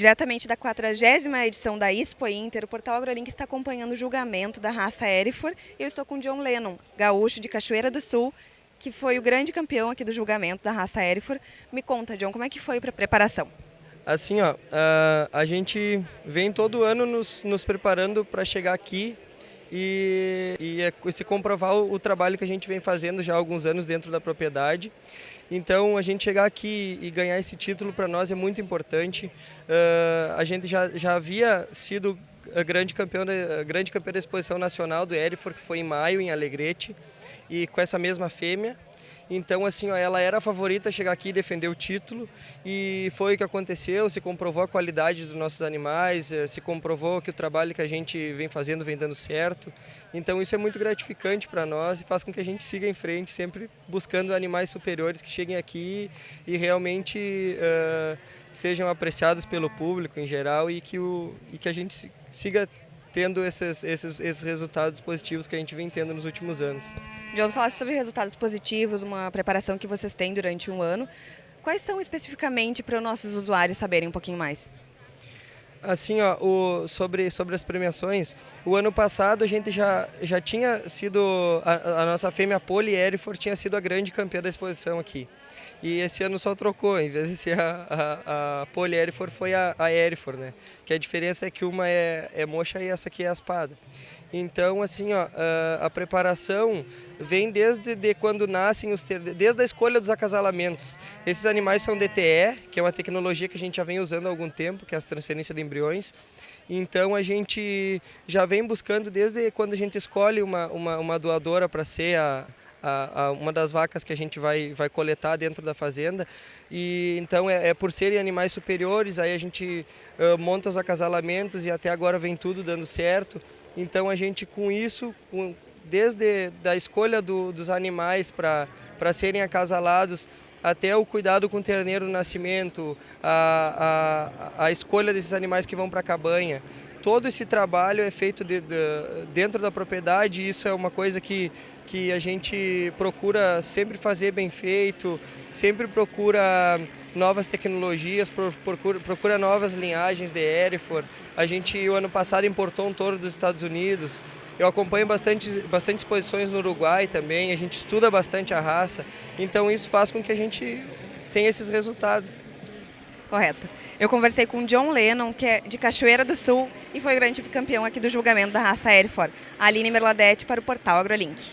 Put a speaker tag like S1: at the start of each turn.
S1: Diretamente da 40 edição da Expo Inter, o Portal AgroLink está acompanhando o julgamento da raça Erifor eu estou com John Lennon, gaúcho de Cachoeira do Sul, que foi o grande campeão aqui do julgamento da raça Erifor. Me conta, John, como é que foi para a preparação?
S2: Assim, ó, a gente vem todo ano nos, nos preparando para chegar aqui e, e, é se comprovar o, o, trabalho que a gente vem fazendo já há alguns anos dentro da propriedade. Então, a gente chegar aqui e ganhar esse título para nós é muito importante. Uh, a gente já, já havia sido a grande campeão, da, grande campeão da exposição nacional do Erifor, que foi em maio, em Alegrete, e com essa mesma fêmea. Então, assim, ó, ela era a favorita a chegar aqui e defender o título e foi o que aconteceu, se comprovou a qualidade dos nossos animais, eh, se comprovou que o trabalho que a gente vem fazendo vem dando certo. Então, isso é muito gratificante para nós e faz com que a gente siga em frente, sempre buscando animais superiores que cheguem aqui e realmente uh, sejam apreciados pelo público em geral e que, o, e que a gente siga tendo esses, esses, esses resultados positivos que a gente vem tendo nos últimos anos.
S1: John, falaste sobre resultados positivos, uma preparação que vocês têm durante um ano. Quais são especificamente para os nossos usuários saberem um pouquinho mais?
S2: Assim, ó, o, sobre, sobre as premiações, o ano passado a gente já, já tinha sido, a, a nossa fêmea Poli Erifor tinha sido a grande campeã da exposição aqui. E esse ano só trocou, em vez de ser a, a, a Poli Erifor, foi a, a Erifor, né? Que a diferença é que uma é, é mocha e essa aqui é a espada. Então, assim, ó, a, preparação vem desde de quando nascem os desde a escolha dos acasalamentos. Esses animais são DTE, que é uma tecnologia que a gente já vem usando há algum tempo, que é a transferência de embriões. Então a gente já vem buscando desde quando a gente escolhe uma, uma, uma doadora para ser a, a, a, uma das vacas que a gente vai, vai coletar dentro da fazenda. E então é, é por serem animais superiores, aí a gente uh, monta os acasalamentos e até agora vem tudo dando certo. Então a gente com isso, com, desde da escolha do, dos animais para serem acasalados, até o cuidado com o terneiro no nascimento, a, a, a escolha desses animais que vão para a cabanha, todo esse trabalho é feito de, de, dentro da propriedade isso é uma coisa que, que a gente procura sempre fazer bem feito, sempre procura novas tecnologias, procura, procura novas linhagens de Hereford. A gente, o ano passado, importou um touro dos Estados Unidos. Eu acompanho bastante, bastante exposições no Uruguai também, a gente estuda bastante a raça, então isso faz com que a gente tenha esses resultados.
S1: Correto. Eu conversei com John Lennon, que é de Cachoeira do Sul e foi o grande campeão aqui do julgamento da raça Hereford. Aline Merladete para o portal AgroLink.